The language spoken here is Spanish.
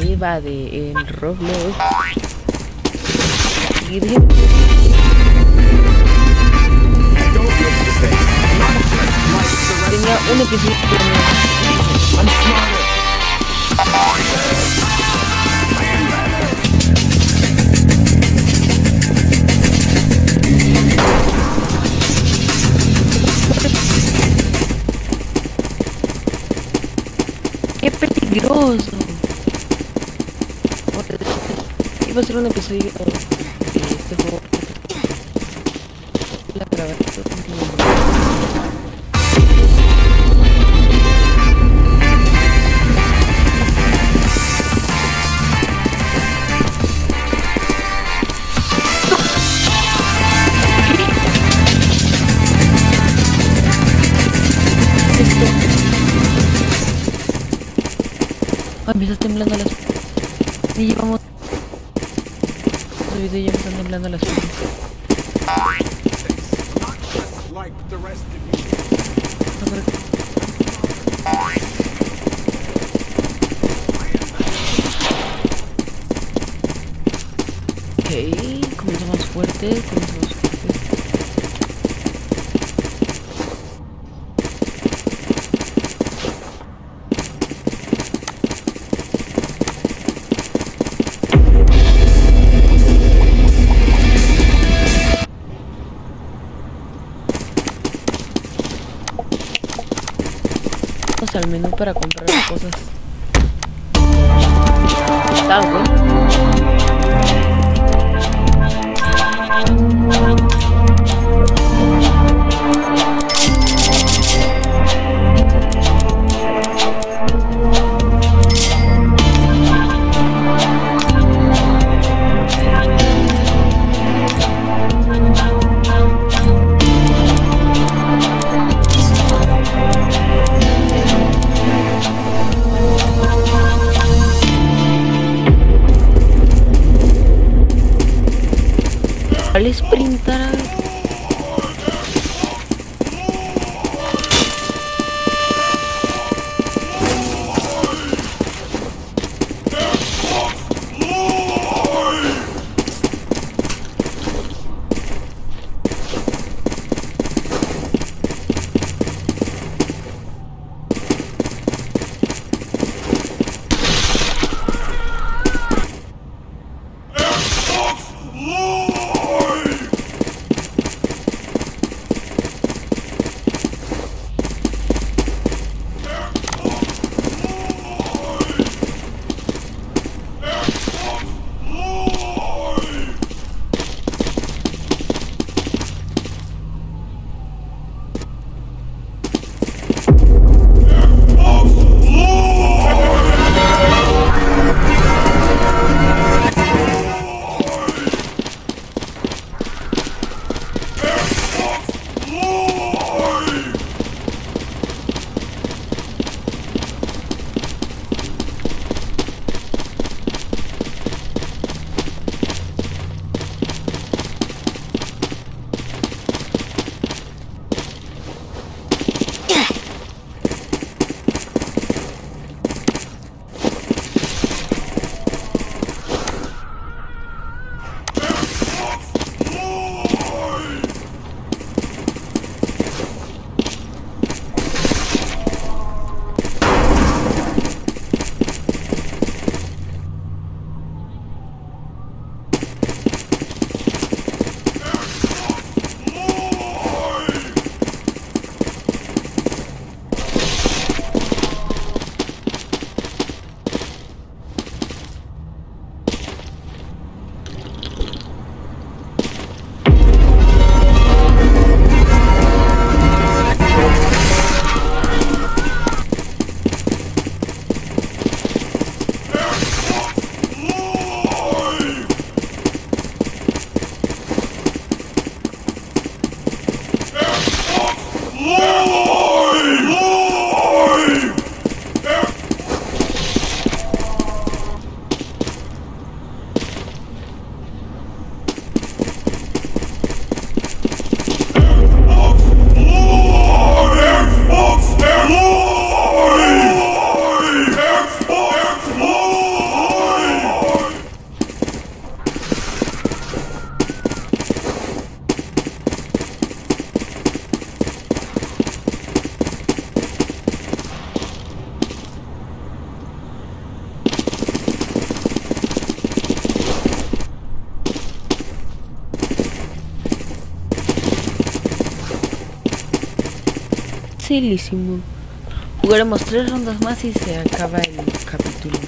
Eva de en Roblox. Y de- Tenía un episodio ¡Qué peligroso! Iba a ser un episodio de este juego. La grabar Ay, me está temblando las... Y llevamos... El video ya me están temblando las piernas. like No, pero- Ok, comienza más fuerte, Vamos al menú para comprar cosas. Está Facilísimo. Jugaremos tres rondas más y se acaba el capítulo.